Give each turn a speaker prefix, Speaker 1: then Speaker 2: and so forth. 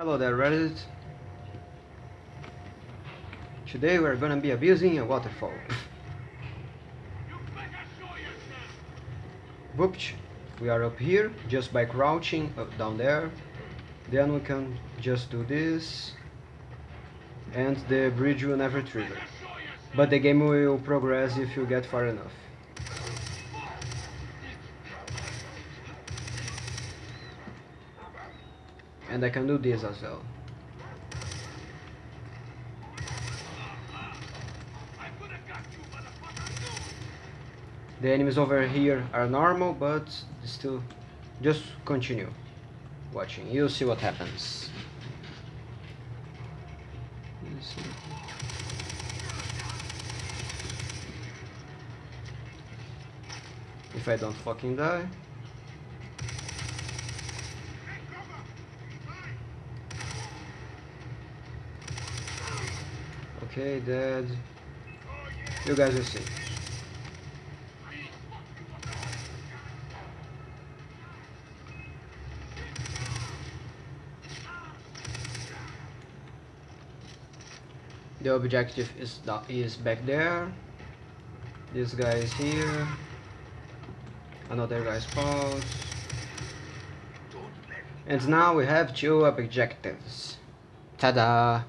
Speaker 1: Hello there Reddit. Today we're gonna be abusing a waterfall. Whoops, we are up here just by crouching up down there. Then we can just do this and the bridge will never trigger. But the game will progress if you get far enough. And I can do this as well. The enemies over here are normal, but still, just continue watching. You'll see what happens. If I don't fucking die. Okay, dead. You guys will see. The objective is is back there. This guy is here. Another guy spawns. And now we have two objectives. Ta-da!